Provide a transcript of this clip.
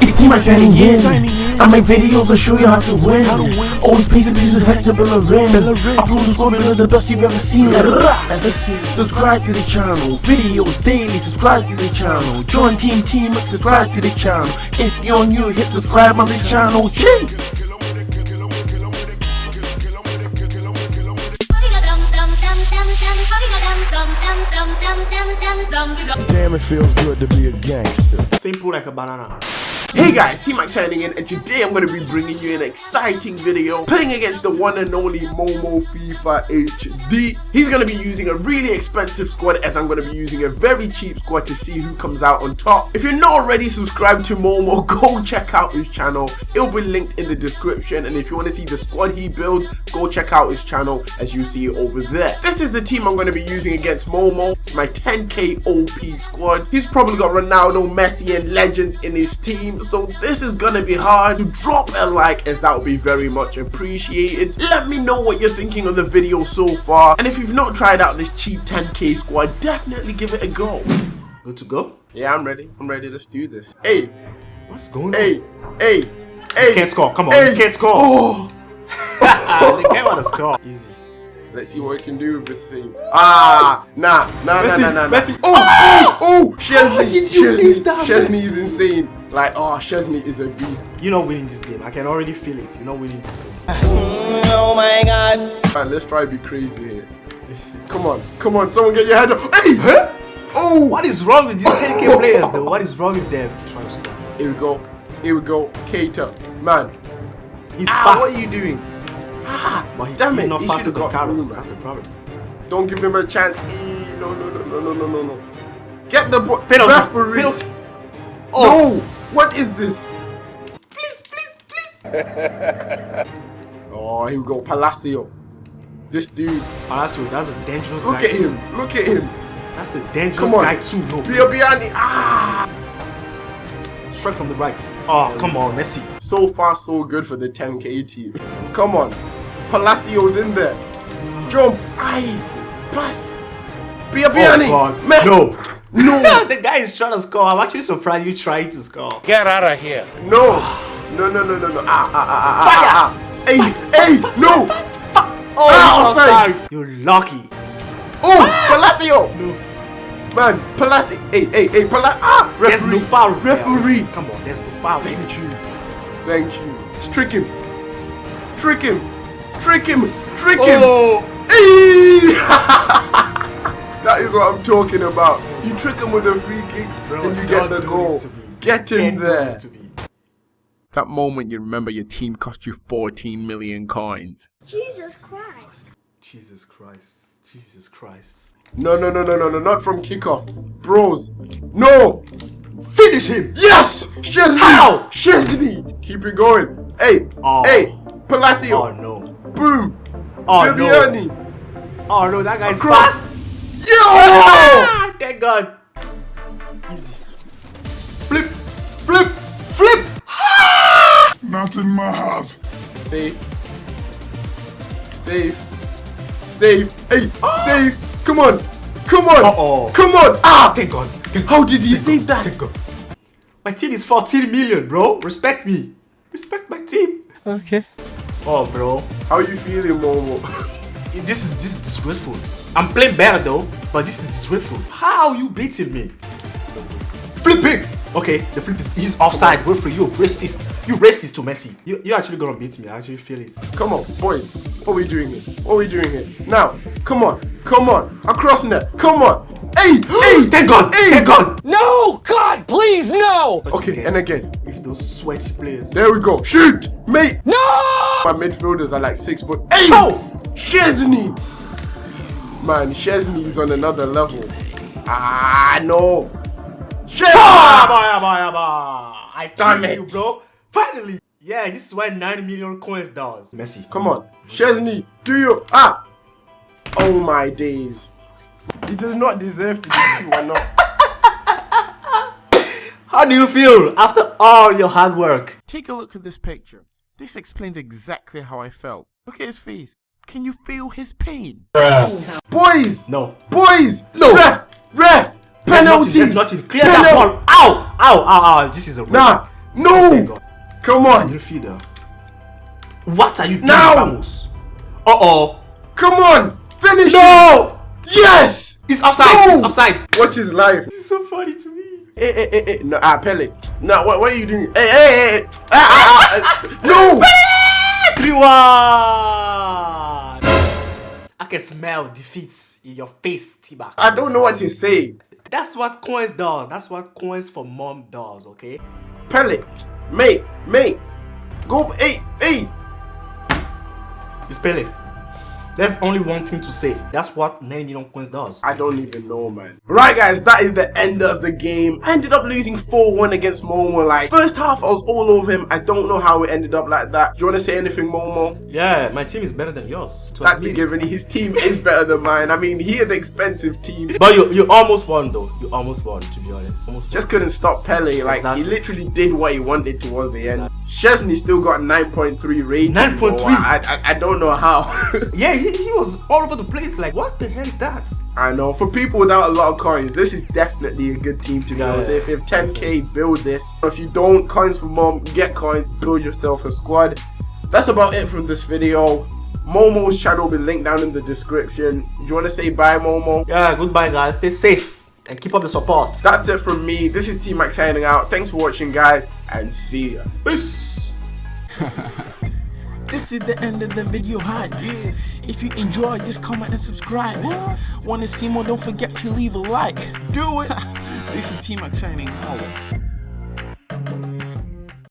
It's Team Mike signing in. I make videos and show you how to win. Always pays and pieces Hector Bellerin. Upload the score because the best you've ever seen. Ever seen. Subscribe to the channel. Videos daily. Subscribe to the channel. Join Team Team. Subscribe to the channel. If you're new, hit subscribe on the channel. Ching. Feels good to be a gangster. Simple like a banana. Hey guys, Max signing in and today I'm going to be bringing you an exciting video playing against the one and only Momo FIFA HD. He's going to be using a really expensive squad as I'm going to be using a very cheap squad to see who comes out on top. If you're not already subscribed to Momo, go check out his channel. It'll be linked in the description and if you want to see the squad he builds, go check out his channel as you see it over there. This is the team I'm going to be using against Momo. It's my 10k OP squad. He's probably got Ronaldo, Messi and legends in his team so this is gonna be hard to drop a like as that would be very much appreciated let me know what you're thinking of the video so far and if you've not tried out this cheap 10k squad definitely give it a go Good to go? yeah i'm ready i'm ready let's do this hey What's going on? hey hey hey You can't score. Come on, hey. you can't score. oh the game on the score. Easy. Let's see what we can do with this thing. Ah, nah, nah, Messi, nah, nah, nah. Messi. Oh, oh, oh, Szczesny, you Szczesny, miss that, Szczesny is insane. Like, oh, Szczesny is a beast. You're not winning this game. I can already feel it. You're not winning this game. Oh my god. Alright, let's try to be crazy here. Come on, come on, someone get your head up. Hey, huh? Oh, What is wrong with these 10k players though? What is wrong with them? Try to score. Here we go, here we go. Keita, man. He's Ah, fast. what are you doing? Ah, But he, damn he's it, not he faster than Carlos. That's the problem. Don't give him a chance. Eh, No, no, no, no, no, no, no, no. Get the ball. Penalty. Referee. Penalty. No, what is this? Please, please, please. Oh, here we go, Palacio. This dude. Palacio, that's a dangerous Look guy at too. him. Look at him. That's a dangerous Come on. guy too. No, Biabiany. Ah. straight from the right. Oh, come on, Messi. So far, so good for the 10k team. Come on. Palacio's in there. Jump. Aye. Pass. Biabiany. Oh God, Man. no. No. the guy is trying to score. I'm actually surprised you trying to score. Get out of here. No. No, no, no, no, no. Ah, ah, ah, ah, ah, ah, ah. Hey, hey, no. Oh, Ah, offside. offside. You're lucky. Oh, Palacio. No. Man, Palacio. Hey, hey, hey, Palacio. Ah, There's referee. no foul. Referee. Come on, there's no foul. Thank you. Thank you. Trick him. Trick him. Trick him. Trick him. Oh. Hey! that is what I'm talking about. You trick him with the free kicks Bro, and you get the goal. this to me. Get him Can't there. this to me. That moment you remember your team cost you 14 million coins. Jesus Christ. Jesus Christ. Jesus Christ. No, no, no, no, no, no, not from kickoff. Bros. No! Finish him. Yes! Szczesny! How? Szczesny! Keep it going. Hey! Oh. Hey! Palacio! Oh no. Boom! Oh no. Oh no, that guy's Across. fast. Yo! Ah, thank God. Easy. Flip. Flip. Flip. Not in my house. Safe. Safe. Safe. Hey! Safe! Come on! Come on! Uh-oh. Come on! Ah! Thank God. Thank How did he Thank save God. that? Thank God. My team is 14 million, bro. Respect me. Respect my team. Okay. Oh, bro. How you feeling, Momo? This is this is disgraceful. I'm playing better though, but this is disgraceful. How are you beating me? Flip it! Okay, the flip is he's offside. Go for you, racist. You racist to Messi. You you actually gonna beat me. I actually feel it. Come on, boys. What are we doing here? What are we doing here? Now, come on. Come on. Across net. Come on. Hey! hey! Thank God! Hey! Thank God! No! God, please, no! Okay, and again. With those sweaty players. There we go. Shoot! Mate! No! My midfielders are like six foot. Hey! Oh! Szczesny! Man, Szczesny is on another level. Ah, no. Szczesny! Abba, abba, abba. I Damn damn you, it. bro. Finally. Yeah, this is why 9 million coins does. Messi. Come on. Szczesny, do you? Ah! Oh my days. He does not deserve to be two or not. How do you feel after all your hard work? Take a look at this picture. This explains exactly how I felt. Look at his face. Can you feel his pain? Boys! No. Boys! No. Ref! Ref! Get Penalty. There's nothing. Clear that Penalty. ball. Ow! Ow! Ow! Ow! This is a red. Nah. No. thank God. Come It's a on. midfielder. What are you doing, Now. Ramos? Uh oh. Come on. Finish. No! it. Yes. It's offside. No. It's offside. Watch his life. This is so funny to me. Hey, hey, hey, hey. No, ah, Pele. No, what, what are you doing? Hey, hey, hey. hey. Ah, ah, ah. No. 3 1. Smell defeats in your face, T-Back. I don't know what to say. That's what coins does. That's what coins for mom does, okay? Pele. Mate, mate. Go. Hey, hey. It's Pele. There's only one thing to say. That's what 9 million coins does. I don't even know, man. Right, guys, that is the end of the game. I ended up losing 4-1 against Momo. Like, first half, I was all over him. I don't know how it ended up like that. Do you want to say anything, Momo? Yeah, my team is better than yours. That's a given. His team is better than mine. I mean, he is expensive team. But you you almost won though. You almost won to be honest. Almost Just couldn't stop Pele. Like, Exactly. he literally did what he wanted towards the end. Szczesny still got 9.3 rating. 9.3? bro. I, I, I don't know how. Yeah, he, he was all over the place. Like, what the hell is that? I know. For people without a lot of coins, this is definitely a good team to be Yeah. If you have 10k, build this. If you don't, coins for mom, get coins, build yourself a squad. That's about it from this video. Momo's channel will be linked down in the description. Do you want to say bye, Momo? Yeah, goodbye guys. Stay safe and keep up the support. That's it from me. This is T Max signing out. Thanks for watching, guys, and see ya. Peace. This is the end of the video hype. If you enjoy, just comment and subscribe. Wanna see more? Don't forget to leave a like. Do it. this is T Max signing out.